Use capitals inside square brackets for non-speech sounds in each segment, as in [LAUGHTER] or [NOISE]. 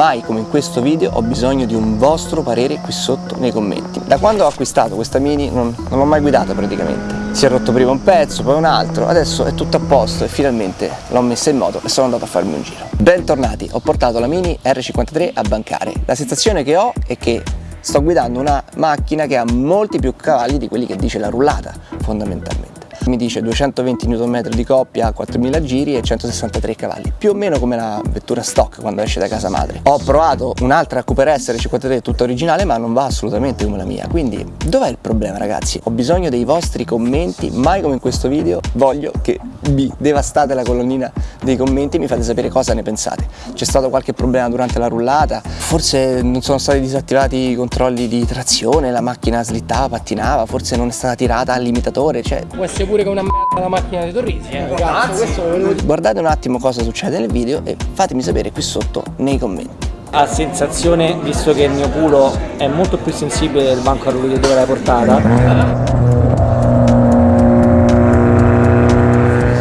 mai come in questo video ho bisogno di un vostro parere qui sotto nei commenti. Da quando ho acquistato questa Mini non, non l'ho mai guidata praticamente. Si è rotto prima un pezzo, poi un altro, adesso è tutto a posto e finalmente l'ho messa in moto e sono andato a farmi un giro. Bentornati, ho portato la Mini R53 a bancare. La sensazione che ho è che sto guidando una macchina che ha molti più cavalli di quelli che dice la rullata fondamentalmente mi dice 220 Nm di coppia a 4000 giri e 163 cavalli, più o meno come la vettura stock quando esce da casa madre. Ho provato un'altra Cooper S R53 tutta originale ma non va assolutamente come la mia, quindi dov'è il problema ragazzi? Ho bisogno dei vostri commenti, mai come in questo video voglio che vi devastate la colonnina dei commenti e mi fate sapere cosa ne pensate. C'è stato qualche problema durante la rullata? Forse non sono stati disattivati i controlli di trazione, la macchina slittava, pattinava, forse non è stata tirata al limitatore, cioè... Può essere pure che una merda la macchina di Torrisi, eh, ragazzi, Guardate un attimo cosa succede nel video e fatemi sapere qui sotto nei commenti. A sensazione, visto che il mio culo è molto più sensibile del banco a rulli dove l'hai portata,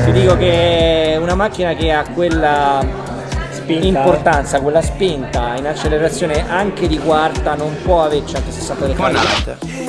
ti dico che è una macchina che ha quella spinta. importanza, quella spinta in accelerazione anche di quarta non può avere 163 cavalli.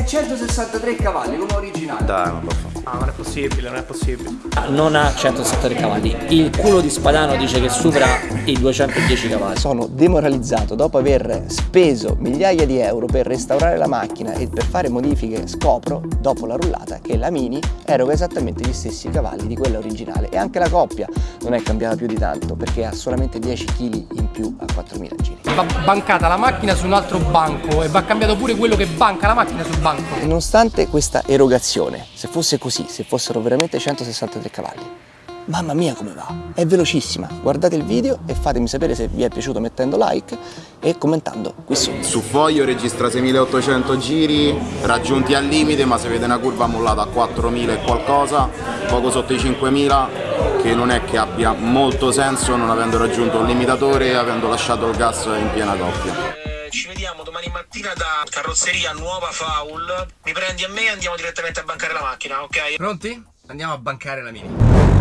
163 cavalli come originale. Dai, non lo so. No, non è possibile, non è possibile. Non ha 163 cavalli. Il culo di Spadano dice che supera i 210 cavalli. Sono demoralizzato dopo aver speso migliaia di euro per restaurare la macchina e per fare modifiche scopro, dopo la rullata, che la Mini eroga esattamente gli stessi cavalli di quella originale e anche la coppia non è cambiata più di tanto perché ha solamente 10 kg in più a 4000 giri. Va bancata la macchina su un altro banco e va cambiato pure quello che banca la macchina sul banco. Nonostante questa erogazione, se fosse così, se fossero veramente 163 cavalli, Mamma mia come va, è velocissima, guardate il video e fatemi sapere se vi è piaciuto mettendo like e commentando qui sotto. Su foglio registra 6800 giri, raggiunti al limite ma se vede una curva mollata a 4000 e qualcosa, poco sotto i 5000, che non è che abbia molto senso non avendo raggiunto un limitatore e avendo lasciato il gas in piena coppia eh, ci vediamo domani mattina da carrozzeria nuova Faul. Mi prendi a me e andiamo direttamente a bancare la macchina, ok? Pronti? Andiamo a bancare la mini.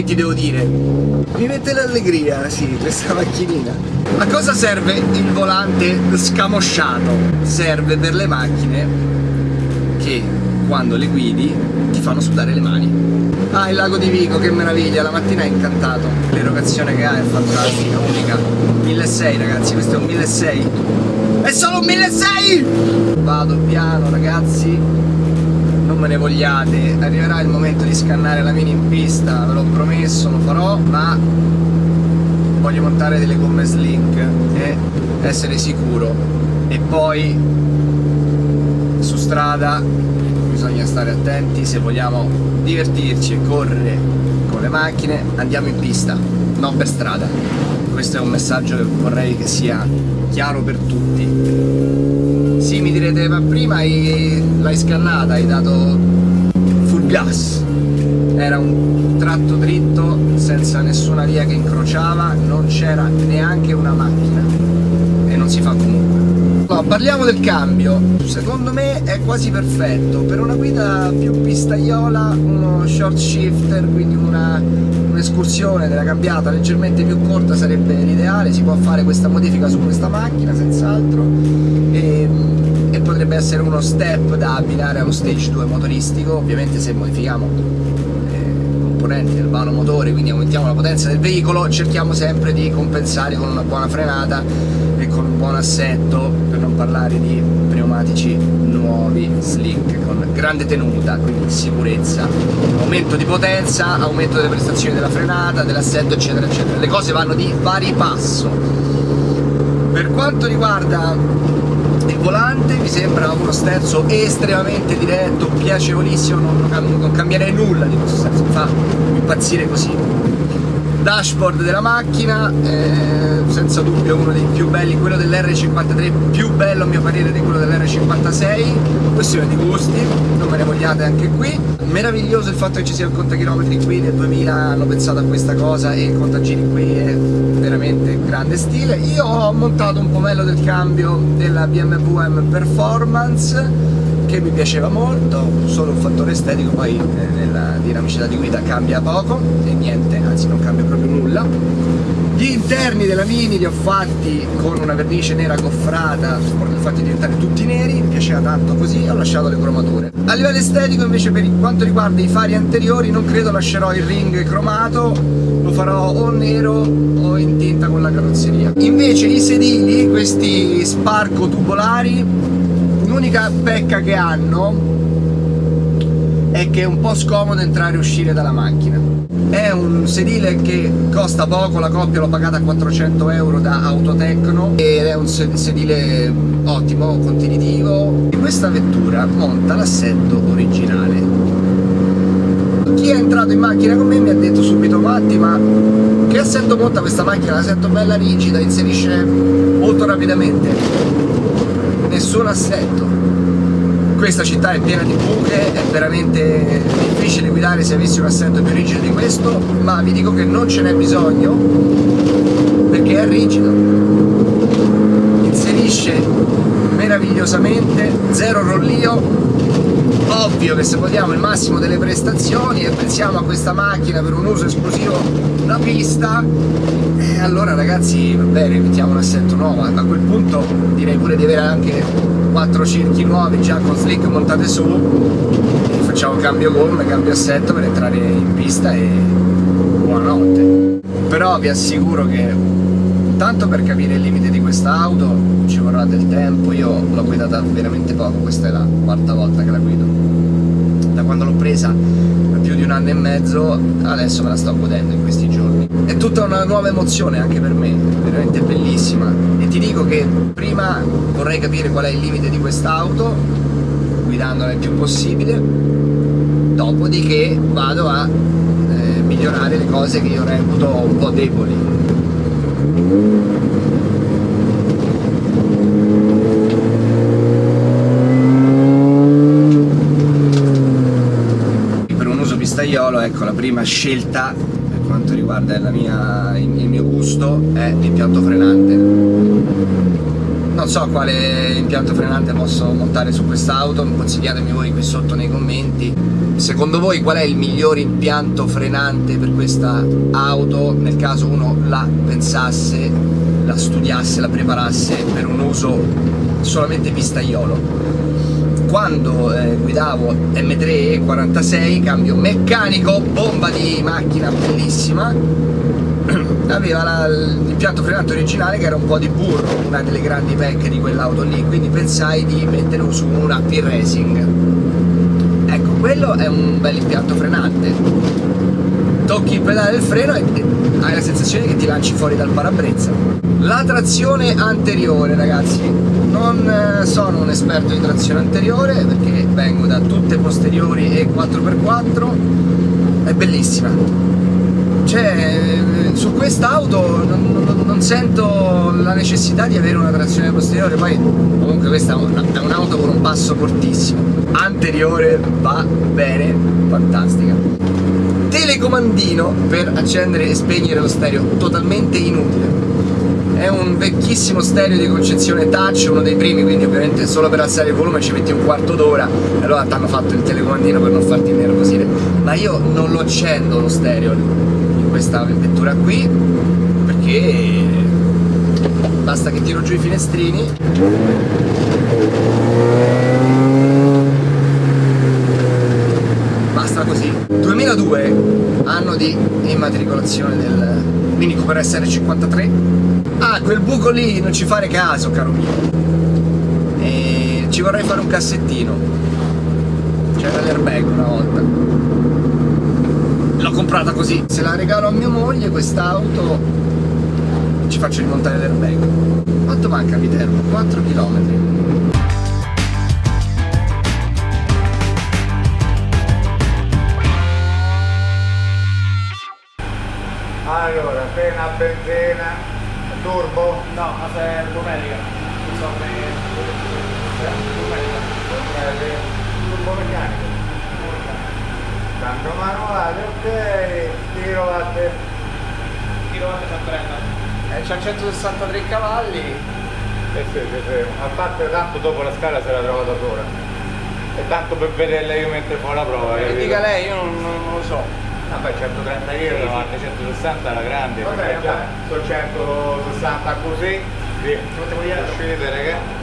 Ti devo dire? Mi mette l'allegria, sì, questa macchinina. A cosa serve il volante scamosciato? Serve per le macchine che quando le guidi ti fanno sudare le mani. Ah, il lago di Vico, che meraviglia, la mattina è incantato. L'erogazione che ha è fantastica, unica. 1600 ragazzi, questo è un 1600. È solo un 1600! Vado piano ragazzi, me ne vogliate, arriverà il momento di scannare la mini in pista, ve l'ho promesso, lo farò, ma voglio montare delle gomme slink e essere sicuro. E poi su strada bisogna stare attenti se vogliamo divertirci e correre con le macchine andiamo in pista, non per strada. Questo è un messaggio che vorrei che sia chiaro per tutti. Sì, mi direte, ma prima l'hai scannata, hai dato full gas. Era un tratto dritto, senza nessuna via che incrociava, non c'era neanche una macchina. E non si fa comunque. No, parliamo del cambio. Secondo me è quasi perfetto. Per una guida più pistaiola, uno short shifter, quindi un'escursione un della cambiata leggermente più corta sarebbe l'ideale. Si può fare questa modifica su questa macchina, senz'altro. E, e potrebbe essere uno step da abbinare allo stage 2 motoristico. Ovviamente se modifichiamo componenti del vano motore, quindi aumentiamo la potenza del veicolo, cerchiamo sempre di compensare con una buona frenata e con un buon assetto non parlare di pneumatici nuovi, slick, con grande tenuta, quindi sicurezza, aumento di potenza, aumento delle prestazioni della frenata, dell'assetto eccetera eccetera. Le cose vanno di pari passo. Per quanto riguarda volante mi sembra uno sterzo estremamente diretto, piacevolissimo, non, non cambierei nulla di questo sterzo, mi fa impazzire così dashboard della macchina eh, senza dubbio uno dei più belli quello dell'R53 più bello a mio parere di quello dell'R56 questione di gusti non me ne vogliate anche qui. Meraviglioso il fatto che ci sia il contachilometri qui nel 2000 hanno pensato a questa cosa e il contagiri qui è veramente grande stile. Io ho montato un pomello del cambio della BMW M Performance che mi piaceva molto, solo un fattore estetico, poi eh, nella dinamicità di guida cambia poco e niente, anzi non cambia proprio nulla. Gli interni della Mini li ho fatti con una vernice nera goffrata, li ho fatti diventare tutti neri, mi piaceva tanto così, ho lasciato le cromature. A livello estetico invece per quanto riguarda i fari anteriori non credo lascerò il ring cromato, lo farò o nero o in tinta con la carrozzeria. Invece i sedili, questi sparco tubolari, l'unica pecca che hanno è che è un po' scomodo entrare e uscire dalla macchina. È un sedile che costa poco, la coppia l'ho pagata a 400 euro da Autotecno ed è un sedile ottimo, continuitivo e questa vettura monta l'assetto originale. Chi è entrato in macchina con me mi ha detto subito Matti ma che assetto monta questa macchina? L'assetto bella rigida, inserisce molto rapidamente nessun assetto questa città è piena di buche, è veramente difficile guidare se avessi un assetto più rigido di questo, ma vi dico che non ce n'è bisogno perché è rigido. Inserisce meravigliosamente, zero rollio, ovvio che se vogliamo il massimo delle prestazioni e pensiamo a questa macchina per un uso esclusivo da pista, eh, allora ragazzi va bene, mettiamo un assetto nuovo, a quel punto direi pure di avere anche quattro cerchi nuovi già con slick montate su e facciamo cambio gomme, cambio assetto per entrare in pista e buonanotte. Però vi assicuro che tanto per capire il limite di questa auto ci vorrà del tempo, io l'ho guidata veramente poco, questa è la quarta volta che la guido. Da quando l'ho presa più di un anno e mezzo, adesso me la sto godendo in questi giorni. È tutta una nuova emozione anche per me, veramente bellissima. E ti dico che prima vorrei capire qual è il limite di quest'auto, guidandola il più possibile, dopodiché vado a eh, migliorare le cose che io reputo un po' deboli. Pistaiolo, ecco la prima scelta per quanto riguarda mia, il mio gusto è l'impianto frenante. Non so quale impianto frenante posso montare su quest'auto, consigliatemi voi qui sotto nei commenti. Secondo voi qual è il miglior impianto frenante per questa auto nel caso uno la pensasse, la studiasse, la preparasse per un uso solamente pistaiolo? quando eh, guidavo M3 46 cambio meccanico, bomba di macchina bellissima [CLEARS THROAT] aveva l'impianto frenante originale che era un po' di burro, una delle grandi pecche di quell'auto lì, quindi pensai di metterlo su un AP Racing. Ecco, quello è un bel impianto frenante. Tocchi il pedale del freno e hai la sensazione che ti lanci fuori dal parabrezza. La trazione anteriore, ragazzi, non eh, sono un esperto di trazione anteriore perché vengo da tutte posteriori e 4x4, è bellissima cioè su quest'auto non, non, non, sento la necessità di avere una trazione posteriore. Poi comunque questa è un'auto con un passo fortissimo. Anteriore va bene fantastica. Telecomandino per accendere e spegnere lo stereo totalmente inutile. È un vecchissimo stereo di concezione touch, uno dei primi, quindi ovviamente solo per alzare il volume ci metti un quarto d'ora allora ti hanno fatto il telecomandino per non farti nervosire. Ma io non lo accendo lo stereo, questa vettura qui perché basta che tiro giù i finestrini. Basta così. 2002 anno di immatricolazione del Mini Cooper SR53 ah quel buco lì non ci fare caso caro mio. E ci vorrei fare un cassettino. C'era l'airbag una volta l'ho comprata così. Se la regalo a mia moglie quest'auto ci faccio rimontare l'airbag. Quanto manca Viterbo? 4 km allora appena benzina turbo? no ma se è domenica. Insomma domenica. Turbo meccanico tanto manuale, ok, tiro a te. Tiro a te 130. Eh, c'ha 163 cavalli. Eh sì, sì, sì, a parte tanto dopo la scala se la trova da sola. E tanto per vederla io mentre fa la prova. E dica lei, io non, non, lo so. Vabbè 130 kg davanti 160 alla grande, vabbè, già sono 160 così, via. Uscite raga.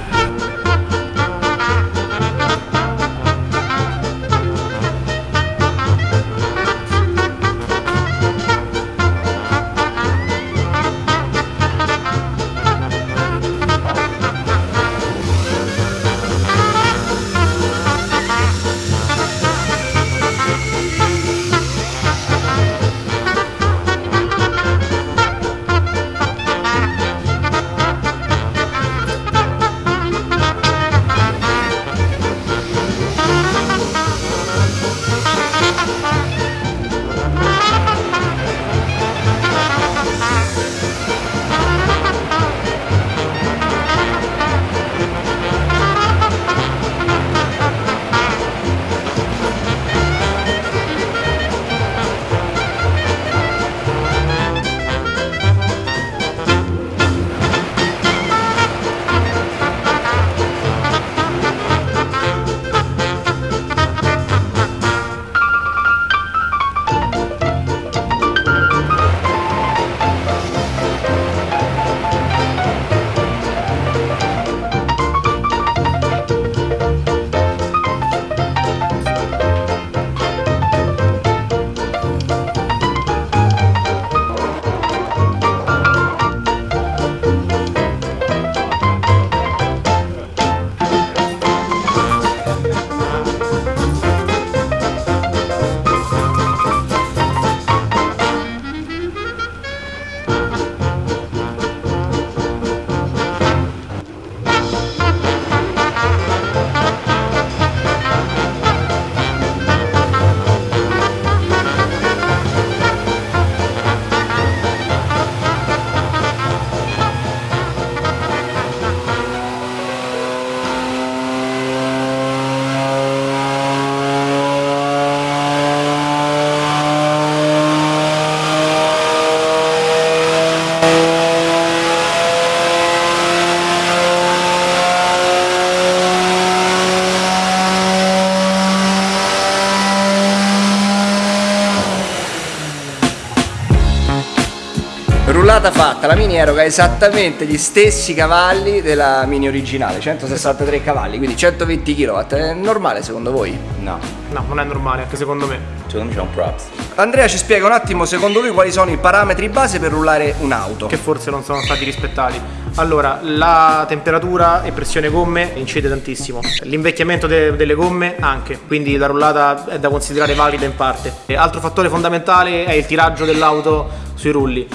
Rullata fatta, la Mini eroga esattamente gli stessi cavalli della Mini originale, 163 cavalli, quindi 120 kW. È normale secondo voi? No, No, non è normale, anche secondo me. secondo me c'è un props. Andrea ci spiega un attimo secondo lui quali sono i parametri base per rullare un'auto. Che forse non sono stati rispettati. Allora, la temperatura e pressione gomme incide tantissimo. L'invecchiamento de- delle gomme anche, quindi la rullata è da considerare valida in parte. E altro fattore fondamentale è il tiraggio dell'auto sui rulli.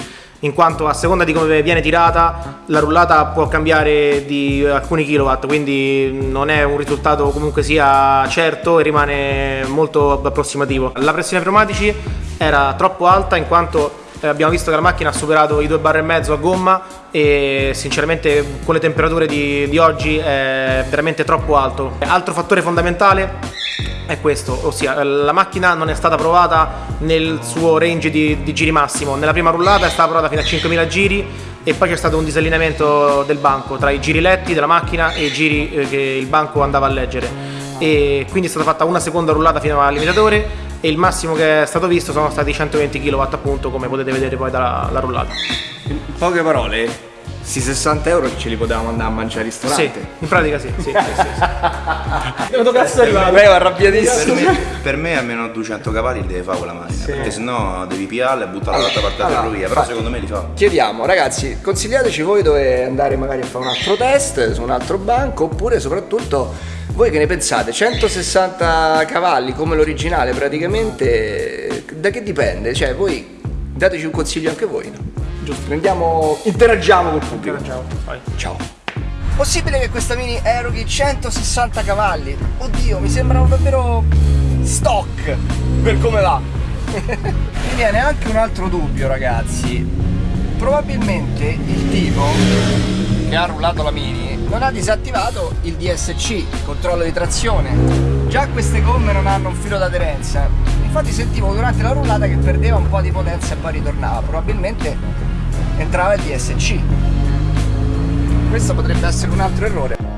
In quanto a seconda di come viene tirata, la rullata può cambiare di alcuni kilowatt, quindi non è un risultato comunque sia certo e rimane molto approssimativo. La pressione pneumatici era troppo alta in quanto abbiamo visto che la macchina ha superato i 2 bar e mezzo a gomma e sinceramente con le temperature di, di oggi è veramente troppo alto. Altro fattore fondamentale è questo, ossia la macchina non è stata provata nel suo range di, di giri massimo. Nella prima rullata è stata provata fino a 5000 giri e poi c'è stato un disallineamento del banco tra i giri letti della macchina e i giri eh, che il banco andava a leggere. E quindi è stata fatta una seconda rullata fino al limitatore e il massimo che è stato visto sono stati 120 kW appunto come potete vedere poi dalla la rullata. In poche parole, sti 60 euro ce li potevamo andare a mangiare al Sì, ristorante. in pratica sì, sì, sì, sì, sì. [LAUGHS] Dove cazzo è arrivato? Lei è Per arrabbiatissimo. me, per me almeno 200 cavalli li deve fare quella macchina, perché sennò devi piarla e buttarla dall'altra parte della allora, ferrovia, però secondo me li fa. Chiediamo, ragazzi, consigliateci voi dove andare magari a fare un altro test su un altro banco oppure soprattutto voi che ne pensate? 160 cavalli come l'originale praticamente da che dipende? Cioè voi dateci un consiglio anche voi. Giusto, prendiamo, interagiamo col pubblico. Ciao, vai. Ciao. Possibile che questa Mini eroghi 160 cavalli? Oddio, mi sembrano davvero stock per come va. [LAUGHS] mi viene anche un altro dubbio, ragazzi. Probabilmente il tipo che ha rullato la Mini non ha disattivato il DSC, il controllo di trazione. Già queste gomme non hanno un filo d'aderenza. Infatti sentivo durante la rullata che perdeva un po' di potenza e poi ritornava. Probabilmente entrava il DSC. Questo potrebbe essere un altro errore.